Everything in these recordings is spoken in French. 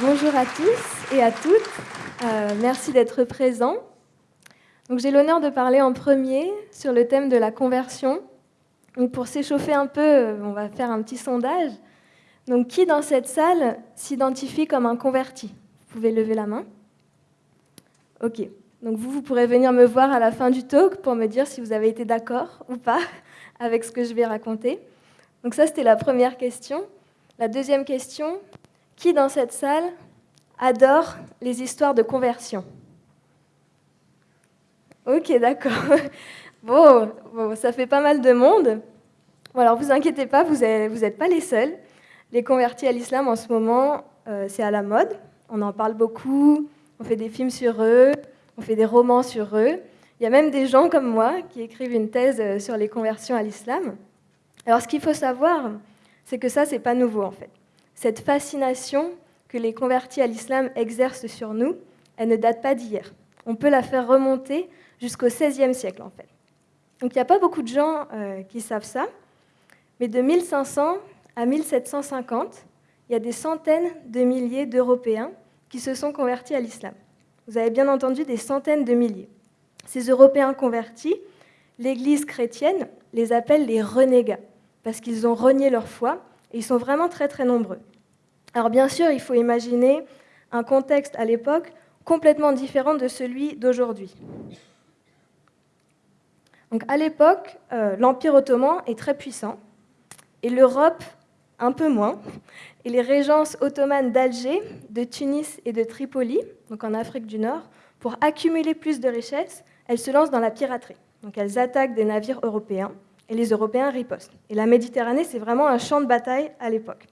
Bonjour à tous et à toutes. Euh, merci d'être présents. Donc j'ai l'honneur de parler en premier sur le thème de la conversion. Donc pour s'échauffer un peu, euh, on va faire un petit sondage. Donc qui dans cette salle s'identifie comme un converti? Vous pouvez lever la main. Ok. Donc vous, vous pourrez venir me voir à la fin du talk pour me dire si vous avez été d'accord ou pas avec ce que je vais raconter. Donc ça, c'était la première question. La deuxième question, qui dans cette salle adore les histoires de conversion? Ok, d'accord. Bon, ça fait pas mal de monde. Bon, alors vous inquiétez pas, vous n'êtes pas les seuls. Les convertis à l'islam en ce moment, euh, c'est à la mode. On en parle beaucoup, on fait des films sur eux, on fait des romans sur eux. Il y a même des gens comme moi qui écrivent une thèse euh, sur les conversions à l'islam. Alors ce qu'il faut savoir, c'est que ça, c'est pas nouveau en fait cette fascination que les convertis à l'islam exercent sur nous, elle ne date pas d'hier. On peut la faire remonter jusqu'au XVIe siècle, en fait. Donc il n'y a pas beaucoup de gens euh, qui savent ça, mais de 1500 à 1750, il y a des centaines de milliers d'Européens qui se sont convertis à l'islam. Vous avez bien entendu des centaines de milliers. Ces Européens convertis, l'Église chrétienne les appelle les renégats, parce qu'ils ont renié leur foi, ils sont vraiment très très nombreux. Alors bien sûr, il faut imaginer un contexte à l'époque complètement différent de celui d'aujourd'hui. Donc à l'époque, euh, l'Empire ottoman est très puissant et l'Europe un peu moins. Et les régences ottomanes d'Alger, de Tunis et de Tripoli, donc en Afrique du Nord, pour accumuler plus de richesses, elles se lancent dans la piraterie. Donc elles attaquent des navires européens et les Européens ripostent. Et la Méditerranée, c'est vraiment un champ de bataille à l'époque.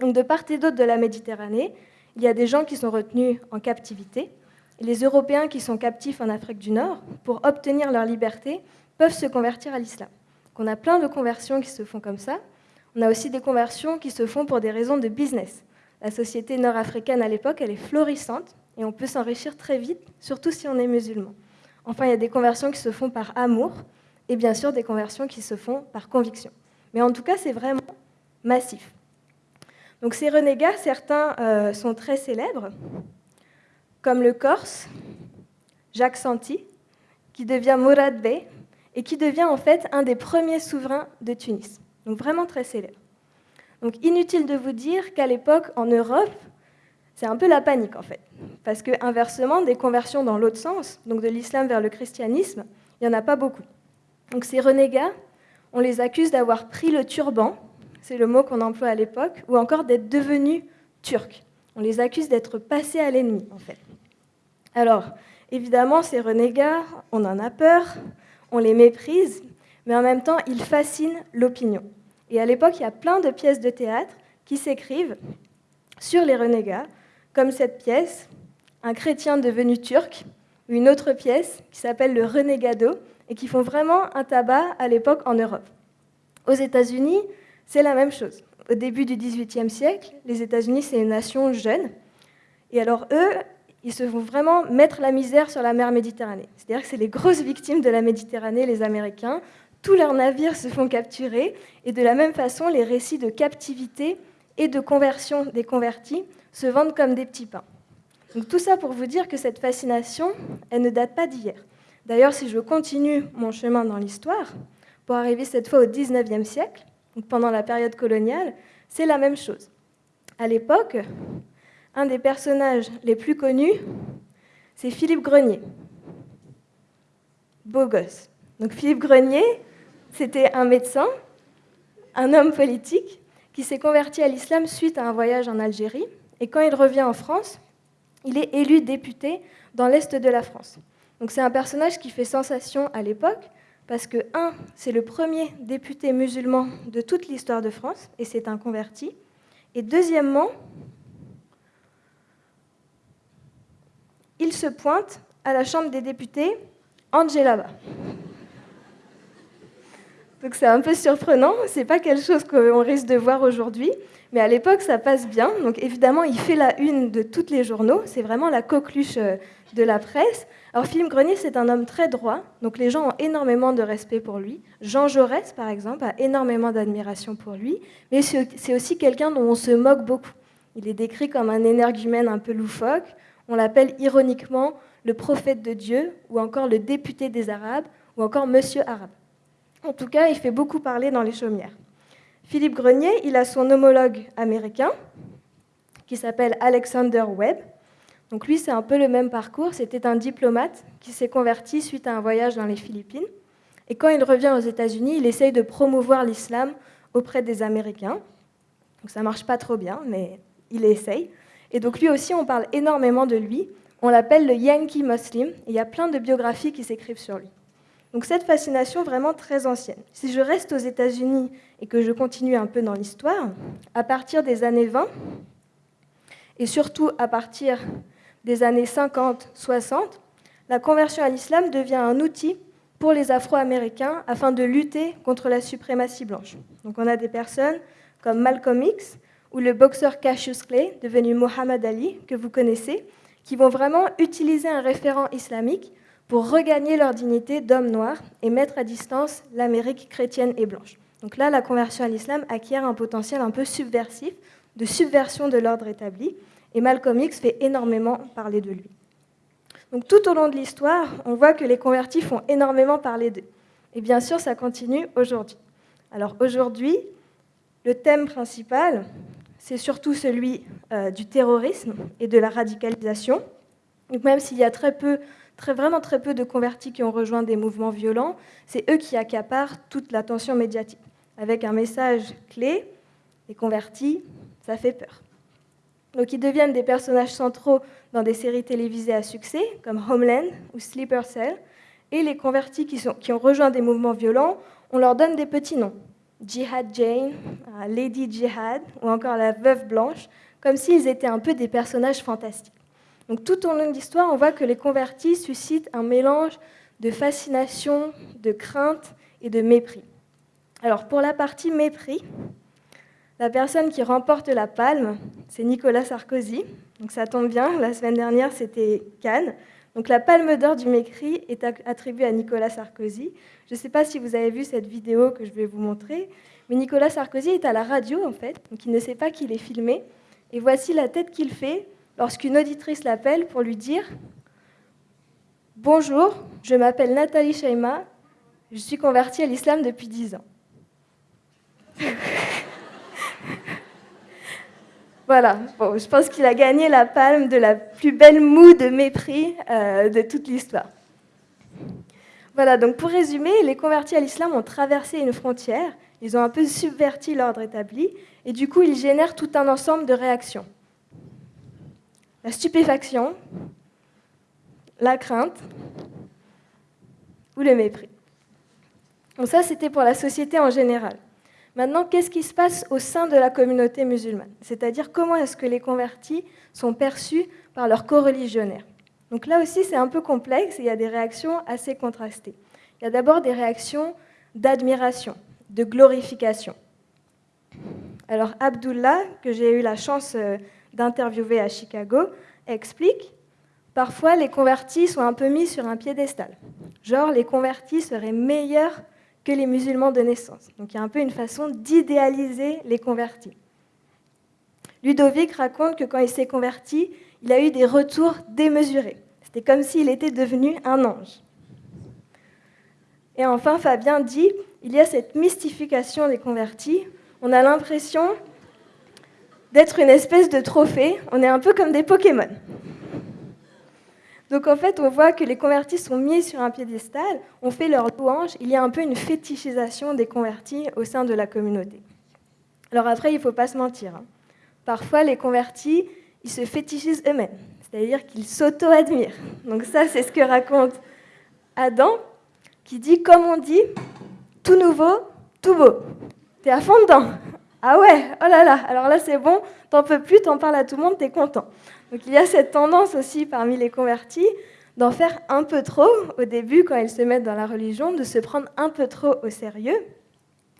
Donc de part et d'autre de la Méditerranée, il y a des gens qui sont retenus en captivité. Et les Européens qui sont captifs en Afrique du Nord, pour obtenir leur liberté, peuvent se convertir à l'islam. On a plein de conversions qui se font comme ça. On a aussi des conversions qui se font pour des raisons de business. La société nord-africaine à l'époque, elle est florissante et on peut s'enrichir très vite, surtout si on est musulman. Enfin, il y a des conversions qui se font par amour et bien sûr des conversions qui se font par conviction. Mais en tout cas, c'est vraiment massif. Donc ces renégats, certains euh, sont très célèbres, comme le Corse, Jacques Santi, qui devient Mourad Bey et qui devient en fait un des premiers souverains de Tunis. Donc vraiment très célèbre. Donc inutile de vous dire qu'à l'époque, en Europe, c'est un peu la panique en fait. Parce que inversement, des conversions dans l'autre sens, donc de l'islam vers le christianisme, il n'y en a pas beaucoup. Donc ces renégats, on les accuse d'avoir pris le turban c'est le mot qu'on emploie à l'époque, ou encore d'être devenus turcs. On les accuse d'être passés à l'ennemi, en fait. Alors, évidemment, ces renégats, on en a peur, on les méprise, mais en même temps, ils fascinent l'opinion. Et à l'époque, il y a plein de pièces de théâtre qui s'écrivent sur les renégats, comme cette pièce, Un chrétien devenu turc, ou une autre pièce qui s'appelle Le Renegado, et qui font vraiment un tabac à l'époque en Europe. Aux États-Unis, c'est la même chose. Au début du XVIIIe siècle, les États-Unis, c'est une nation jeune. Et alors, eux, ils se vont vraiment mettre la misère sur la mer Méditerranée. C'est-à-dire que c'est les grosses victimes de la Méditerranée, les Américains. Tous leurs navires se font capturer. Et de la même façon, les récits de captivité et de conversion des convertis se vendent comme des petits pains. Donc tout ça pour vous dire que cette fascination, elle ne date pas d'hier. D'ailleurs, si je continue mon chemin dans l'histoire, pour arriver cette fois au XIXe siècle, pendant la période coloniale, c'est la même chose. À l'époque, un des personnages les plus connus, c'est Philippe Grenier. Beau gosse. Donc Philippe Grenier, c'était un médecin, un homme politique, qui s'est converti à l'islam suite à un voyage en Algérie. Et quand il revient en France, il est élu député dans l'Est de la France. Donc c'est un personnage qui fait sensation à l'époque, parce que, un, c'est le premier député musulman de toute l'histoire de France, et c'est un converti. Et deuxièmement, il se pointe à la Chambre des députés en djellaba. Donc c'est un peu surprenant, c'est pas quelque chose qu'on risque de voir aujourd'hui, mais à l'époque ça passe bien. Donc évidemment, il fait la une de tous les journaux, c'est vraiment la coqueluche euh, de la presse. Alors Philippe Grenier, c'est un homme très droit, donc les gens ont énormément de respect pour lui. Jean Jaurès, par exemple, a énormément d'admiration pour lui, mais c'est aussi quelqu'un dont on se moque beaucoup. Il est décrit comme un énergumène un peu loufoque. On l'appelle ironiquement le prophète de Dieu, ou encore le député des Arabes, ou encore Monsieur Arabe. En tout cas, il fait beaucoup parler dans les chaumières. Philippe Grenier, il a son homologue américain, qui s'appelle Alexander Webb. Donc lui, c'est un peu le même parcours. C'était un diplomate qui s'est converti suite à un voyage dans les Philippines. Et quand il revient aux États-Unis, il essaye de promouvoir l'islam auprès des Américains. Donc ça marche pas trop bien, mais il essaye. Et donc lui aussi, on parle énormément de lui. On l'appelle le Yankee Muslim. Il y a plein de biographies qui s'écrivent sur lui. Donc cette fascination vraiment très ancienne. Si je reste aux États-Unis et que je continue un peu dans l'histoire, à partir des années 20, et surtout à partir des années 50-60, la conversion à l'islam devient un outil pour les Afro-Américains afin de lutter contre la suprématie blanche. Donc on a des personnes comme Malcolm X ou le boxeur Cassius Clay, devenu Muhammad Ali, que vous connaissez, qui vont vraiment utiliser un référent islamique pour regagner leur dignité d'homme noir et mettre à distance l'Amérique chrétienne et blanche. Donc là, la conversion à l'islam acquiert un potentiel un peu subversif, de subversion de l'ordre établi, et Malcolm X fait énormément parler de lui. Donc tout au long de l'histoire, on voit que les convertis font énormément parler d'eux. Et bien sûr, ça continue aujourd'hui. Alors aujourd'hui, le thème principal, c'est surtout celui euh, du terrorisme et de la radicalisation. Donc même s'il y a très peu vraiment très peu de convertis qui ont rejoint des mouvements violents. C'est eux qui accaparent toute l'attention médiatique. Avec un message clé, les convertis, ça fait peur. Donc ils deviennent des personnages centraux dans des séries télévisées à succès, comme Homeland ou Sleeper Cell. Et les convertis qui, qui ont rejoint des mouvements violents, on leur donne des petits noms. Jihad Jane, euh, Lady Jihad ou encore la Veuve Blanche, comme s'ils étaient un peu des personnages fantastiques. Donc tout au long de l'histoire, on voit que les convertis suscitent un mélange de fascination, de crainte et de mépris. Alors pour la partie mépris, la personne qui remporte la palme, c'est Nicolas Sarkozy. Donc ça tombe bien, la semaine dernière c'était Cannes. Donc la palme d'or du mépris est attribuée à Nicolas Sarkozy. Je ne sais pas si vous avez vu cette vidéo que je vais vous montrer, mais Nicolas Sarkozy est à la radio en fait, donc il ne sait pas qu'il est filmé. Et voici la tête qu'il fait lorsqu'une auditrice l'appelle pour lui dire Bonjour, je m'appelle Nathalie Shaima, je suis convertie à l'islam depuis 10 ans. voilà, je pense qu'il a gagné la palme de la plus belle moue de mépris euh, de toute l'histoire. Voilà, donc pour résumer, les convertis à l'islam ont traversé une frontière, ils ont un peu subverti l'ordre établi, et du coup ils génèrent tout un ensemble de réactions la stupéfaction, la crainte ou le mépris. Donc ça, c'était pour la société en général. Maintenant, qu'est-ce qui se passe au sein de la communauté musulmane? C'est-à-dire comment est-ce que les convertis sont perçus par leurs co-religionnaires Donc là aussi, c'est un peu complexe et il y a des réactions assez contrastées. Il y a d'abord des réactions d'admiration, de glorification. Alors Abdullah, que j'ai eu la chance euh, d'interviewer à Chicago, explique Parfois, les convertis sont un peu mis sur un piédestal. Genre, les convertis seraient meilleurs que les musulmans de naissance. Donc il y a un peu une façon d'idéaliser les convertis. Ludovic raconte que quand il s'est converti, il a eu des retours démesurés. C'était comme s'il était devenu un ange. Et enfin, Fabien dit, il y a cette mystification des convertis. On a l'impression d'être une espèce de trophée. On est un peu comme des Pokémon. Donc en fait, on voit que les convertis sont mis sur un piédestal, on fait leur louange, il y a un peu une fétichisation des convertis au sein de la communauté. Alors après, il ne faut pas se mentir. Hein. Parfois, les convertis, ils se fétichisent eux-mêmes, c'est-à-dire qu'ils s'auto-admirent. Donc ça, c'est ce que raconte Adam, qui dit, comme on dit, tout nouveau, tout beau. T'es à fond dedans. Ah ouais, oh là là, alors là c'est bon, t'en peux plus, t'en parles à tout le monde, t'es content. Donc il y a cette tendance aussi parmi les convertis d'en faire un peu trop au début quand ils se mettent dans la religion, de se prendre un peu trop au sérieux.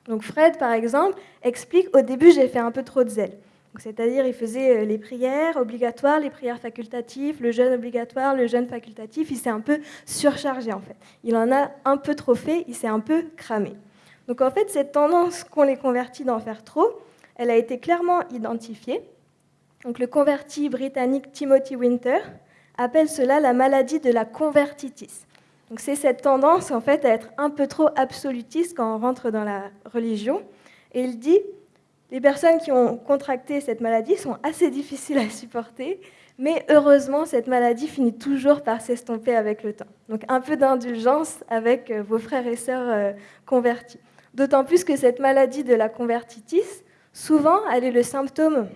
Donc Fred, par exemple, explique au début j'ai fait un peu trop de zèle. C'est-à-dire, il faisait euh, les prières obligatoires, les prières facultatives, le jeûne obligatoire, le jeûne facultatif. Il s'est un peu surchargé, en fait. Il en a un peu trop fait, il s'est un peu cramé. Donc en fait, cette tendance qu'ont les convertis d'en faire trop, elle a été clairement identifiée. Donc, le converti britannique Timothy Winter appelle cela la maladie de la convertitis. Donc, c'est cette tendance en fait à être un peu trop absolutiste quand on rentre dans la religion. Et il dit les personnes qui ont contracté cette maladie sont assez difficiles à supporter, mais heureusement, cette maladie finit toujours par s'estomper avec le temps. Donc un peu d'indulgence avec euh, vos frères et sœurs euh, convertis. D'autant plus que cette maladie de la convertitis, souvent, elle est le symptôme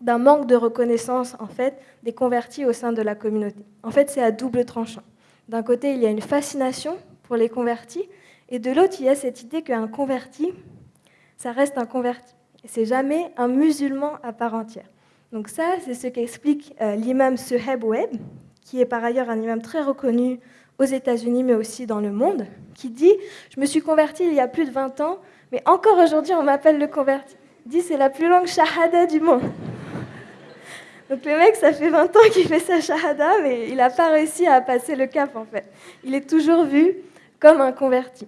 d'un manque de reconnaissance en fait des convertis au sein de la communauté. En fait, c'est à double tranchant. D'un côté, il y a une fascination pour les convertis, et de l'autre, il y a cette idée qu'un converti, ça reste un converti. C'est jamais un musulman à part entière. Donc ça, c'est ce qu'explique euh, l'imam Suheb Webb, qui est par ailleurs un imam très reconnu aux États-Unis, mais aussi dans le monde, qui dit Je me suis converti il y a plus de 20 ans, mais encore aujourd'hui, on m'appelle le converti. Il dit C'est la plus longue shahada du monde. Donc le mec, ça fait 20 ans qu'il fait sa shahada, mais il n'a pas réussi à passer le cap en fait. Il est toujours vu comme un converti.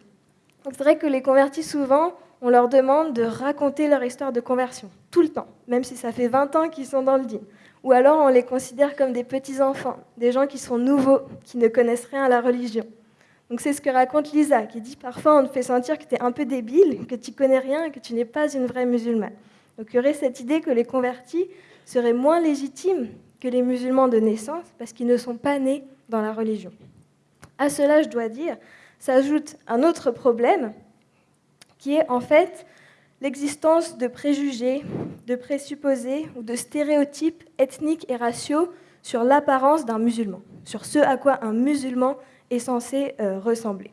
Donc c'est vrai que les convertis, souvent, on leur demande de raconter leur histoire de conversion, tout le temps, même si ça fait 20 ans qu'ils sont dans le din. Ou alors on les considère comme des petits-enfants, des gens qui sont nouveaux, qui ne connaissent rien à la religion. Donc c'est ce que raconte Lisa, qui dit parfois on te fait sentir que tu es un peu débile, que tu connais rien, que tu n'es pas une vraie musulmane. Donc il y aurait cette idée que les convertis seraient moins légitimes que les musulmans de naissance parce qu'ils ne sont pas nés dans la religion. À cela, je dois dire, s'ajoute un autre problème, qui est en fait l'existence de préjugés, de présupposés ou de stéréotypes ethniques et raciaux sur l'apparence d'un musulman, sur ce à quoi un musulman est censé euh, ressembler.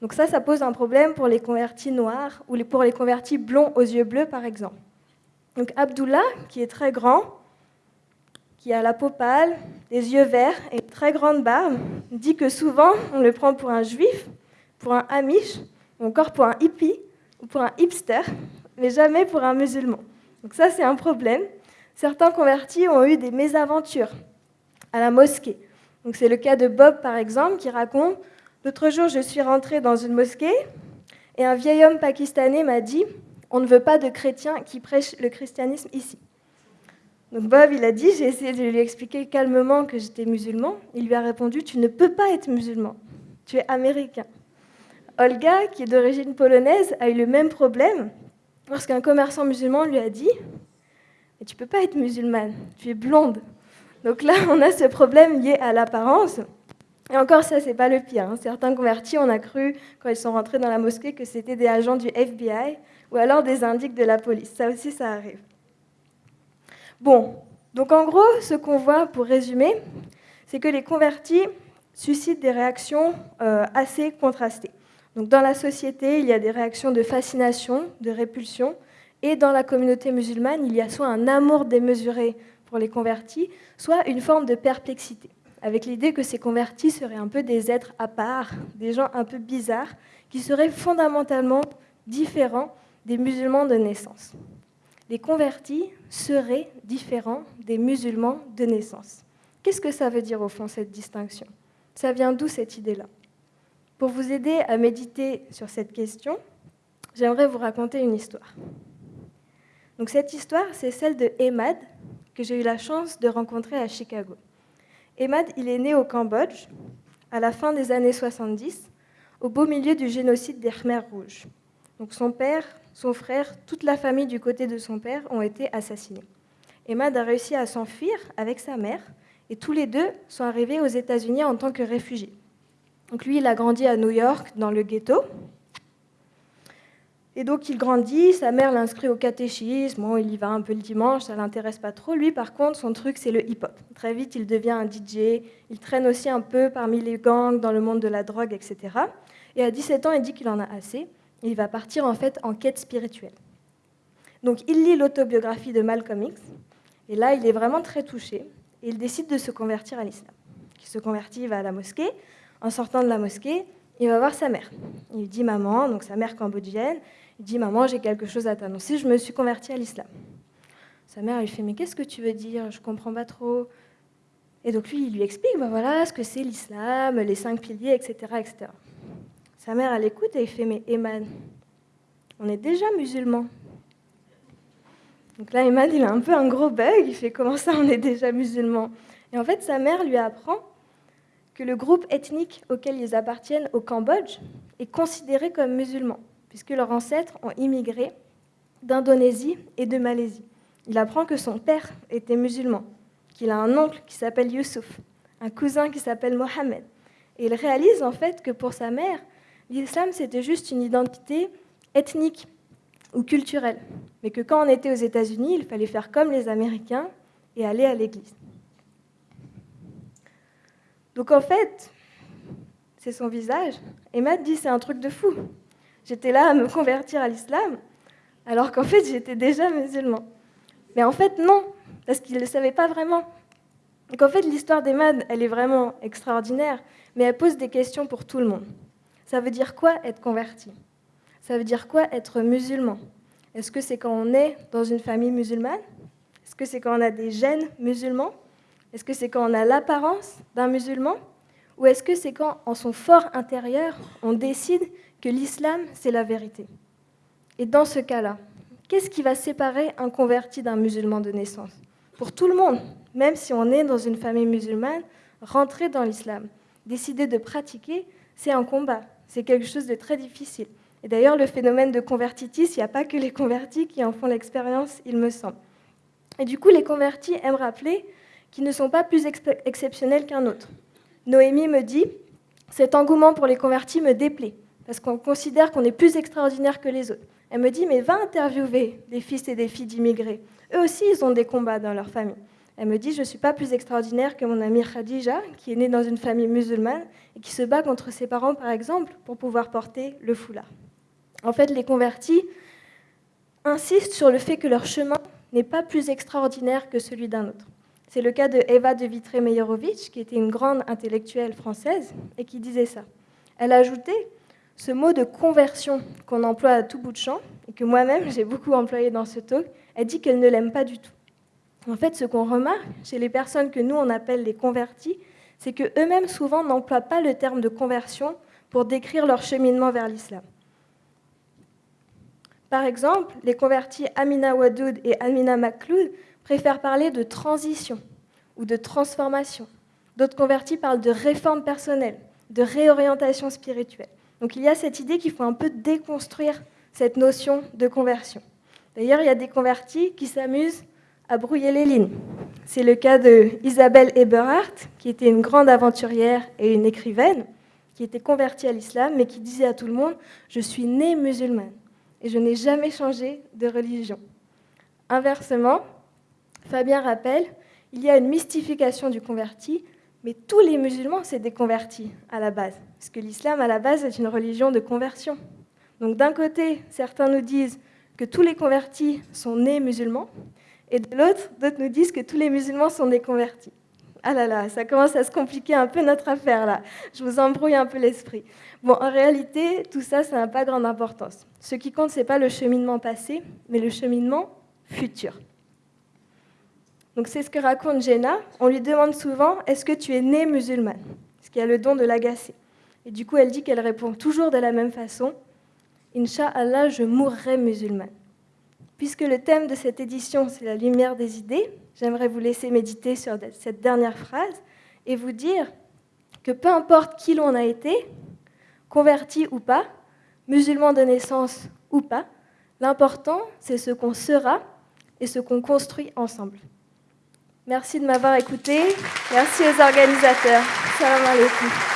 Donc ça, ça pose un problème pour les convertis noirs ou pour les convertis blonds aux yeux bleus, par exemple. Donc Abdullah, qui est très grand, qui a la peau pâle, des yeux verts et une très grande barbe, dit que souvent on le prend pour un juif, pour un amish, ou encore pour un hippie, pour un hipster, mais jamais pour un musulman. Donc ça, c'est un problème. Certains convertis ont eu des mésaventures à la mosquée. Donc c'est le cas de Bob, par exemple, qui raconte L'autre jour, je suis rentré dans une mosquée et un vieil homme pakistanais m'a dit On ne veut pas de chrétiens qui prêchent le christianisme ici. Donc Bob, il a dit J'ai essayé de lui expliquer calmement que j'étais musulman. Il lui a répondu Tu ne peux pas être musulman, tu es américain. Olga, qui est d'origine polonaise, a eu le même problème lorsqu'un commerçant musulman lui a dit Mais tu peux pas être musulmane, tu es blonde. Donc là, on a ce problème lié à l'apparence. Et encore, ça, c'est pas le pire. Hein. Certains convertis, on a cru, quand ils sont rentrés dans la mosquée, que c'était des agents du FBI ou alors des indiques de la police. Ça aussi, ça arrive. Bon, donc en gros, ce qu'on voit, pour résumer, c'est que les convertis suscitent des réactions euh, assez contrastées. Donc dans la société, il y a des réactions de fascination, de répulsion, et dans la communauté musulmane, il y a soit un amour démesuré pour les convertis, soit une forme de perplexité, avec l'idée que ces convertis seraient un peu des êtres à part, des gens un peu bizarres, qui seraient fondamentalement différents des musulmans de naissance. Les convertis seraient différents des musulmans de naissance. Qu'est-ce que ça veut dire au fond cette distinction? Ça vient d'où cette idée-là? Pour vous aider à méditer sur cette question, j'aimerais vous raconter une histoire. Donc cette histoire, c'est celle de Emad, que j'ai eu la chance de rencontrer à Chicago. Emad, il est né au Cambodge à la fin des années 70, au beau milieu du génocide des Khmers rouges. Donc son père, son frère, toute la famille du côté de son père ont été assassinés. Emad a réussi à s'enfuir avec sa mère et tous les deux sont arrivés aux États-Unis en tant que réfugiés. Donc lui, il a grandi à New York, dans le ghetto. Et donc il grandit, sa mère l'inscrit au catéchisme, il y va un peu le dimanche, ça l'intéresse pas trop. Lui, par contre, son truc, c'est le hip-hop. Très vite, il devient un DJ, il traîne aussi un peu parmi les gangs, dans le monde de la drogue, etc. Et à 17 ans, il dit qu'il en a assez, et il va partir en fait en quête spirituelle. Donc il lit l'autobiographie de Malcolm X, et là, il est vraiment très touché, et il décide de se convertir à l'islam. Il se convertit, il va à la mosquée, en sortant de la mosquée, il va voir sa mère. Il dit Maman, donc sa mère cambodgienne, il dit Maman, j'ai quelque chose à t'annoncer, je me suis convertie à l'islam. Sa mère lui fait Mais qu'est-ce que tu veux dire? Je comprends pas trop. Et donc lui, il lui explique ben voilà ce que c'est l'islam, les cinq piliers, etc., etc. Sa mère, elle écoute et il fait Mais Eman, on est déjà musulmans. Donc là, Emad, il a un peu un gros bug. Il fait comment ça, on est déjà musulman Et en fait, sa mère lui apprend que le groupe ethnique auquel ils appartiennent au Cambodge est considéré comme musulman, puisque leurs ancêtres ont immigré d'Indonésie et de Malaisie. Il apprend que son père était musulman, qu'il a un oncle qui s'appelle Youssouf, un cousin qui s'appelle Mohamed. Et il réalise en fait que pour sa mère, l'islam c'était juste une identité ethnique ou culturelle, mais que quand on était aux États-Unis, il fallait faire comme les Américains et aller à l'église. Donc en fait, c'est son visage. Et dit c'est un truc de fou. J'étais là à me convertir à l'islam, alors qu'en fait j'étais déjà musulman. Mais en fait non, parce qu'il ne le savait pas vraiment. Donc en fait l'histoire d'Emad, elle est vraiment extraordinaire, mais elle pose des questions pour tout le monde. Ça veut dire quoi être converti? Ça veut dire quoi être musulman? Est-ce que c'est quand on est dans une famille musulmane? Est-ce que c'est quand on a des gènes musulmans? Est-ce que c'est quand on a l'apparence d'un musulman Ou est-ce que c'est quand, en son fort intérieur, on décide que l'islam, c'est la vérité? Et dans ce cas-là, qu'est-ce qui va séparer un converti d'un musulman de naissance? Pour tout le monde, même si on est dans une famille musulmane, rentrer dans l'islam, décider de pratiquer, c'est un combat, c'est quelque chose de très difficile. Et d'ailleurs, le phénomène de convertitis, il n'y a pas que les convertis qui en font l'expérience, il me semble. Et du coup, les convertis aiment rappeler qui ne sont pas plus exceptionnels qu'un autre. Noémie me dit Cet engouement pour les convertis me déplaît, parce qu'on considère qu'on est plus extraordinaire que les autres. Elle me dit Mais va interviewer des fils et des filles d'immigrés. Eux aussi, ils ont des combats dans leur famille. Elle me dit Je ne suis pas plus extraordinaire que mon amie Khadija, qui est née dans une famille musulmane et qui se bat contre ses parents, par exemple, pour pouvoir porter le foulard. En fait, les convertis insistent sur le fait que leur chemin n'est pas plus extraordinaire que celui d'un autre. C'est le cas de Eva de Vitré-Meyerovitch, qui était une grande intellectuelle française et qui disait ça. Elle a ajouté ce mot de conversion qu'on emploie à tout bout de champ et que moi-même j'ai beaucoup employé dans ce talk. Elle dit qu'elle ne l'aime pas du tout. En fait, ce qu'on remarque chez les personnes que nous on appelle les convertis, c'est que eux-mêmes souvent n'emploient pas le terme de conversion pour décrire leur cheminement vers l'islam. Par exemple, les convertis Amina Wadoud et Amina Makloud préfèrent parler de transition ou de transformation. D'autres convertis parlent de réforme personnelle, de réorientation spirituelle. Donc il y a cette idée qu'il faut un peu déconstruire cette notion de conversion. D'ailleurs, il y a des convertis qui s'amusent à brouiller les lignes. C'est le cas de Isabelle Eberhardt, qui était une grande aventurière et une écrivaine, qui était convertie à l'islam, mais qui disait à tout le monde Je suis née musulmane et je n'ai jamais changé de religion. Inversement, Fabien rappelle, il y a une mystification du converti, mais tous les musulmans, c'est des convertis à la base, parce que l'islam, à la base, est une religion de conversion. Donc d'un côté, certains nous disent que tous les convertis sont nés musulmans, et de l'autre, d'autres nous disent que tous les musulmans sont des convertis. Ah là là, ça commence à se compliquer un peu notre affaire là. Je vous embrouille un peu l'esprit. Bon, en réalité, tout ça, ça n'a pas grande importance. Ce qui compte, ce n'est pas le cheminement passé, mais le cheminement futur. Donc c'est ce que raconte Jenna. On lui demande souvent Est-ce que tu es née musulmane? Ce qui a le don de l'agacer. Et du coup, elle dit qu'elle répond toujours de la même façon Inch'Allah, je mourrai musulmane. Puisque le thème de cette édition, c'est la lumière des idées, j'aimerais vous laisser méditer sur cette dernière phrase et vous dire que peu importe qui l'on a été, converti ou pas, musulman de naissance ou pas, l'important, c'est ce qu'on sera et ce qu'on construit ensemble. Merci de m'avoir écouté. Merci aux organisateurs. Salam alaikum.